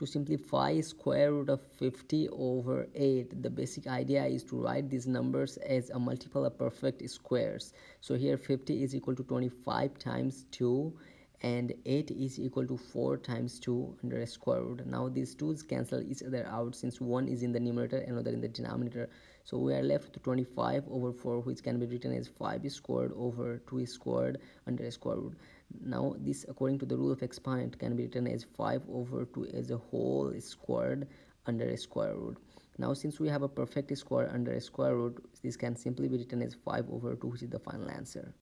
to simplify square root of 50 over 8 the basic idea is to write these numbers as a multiple of perfect squares. So here 50 is equal to 25 times 2 and 8 is equal to 4 times 2 under a square root. Now these 2's cancel each other out since one is in the numerator another in the denominator. So we are left with 25 over 4 which can be written as 5 squared over 2 squared under a square root. Now this according to the rule of exponent can be written as 5 over 2 as a whole squared under a square root. Now since we have a perfect square under a square root this can simply be written as 5 over 2 which is the final answer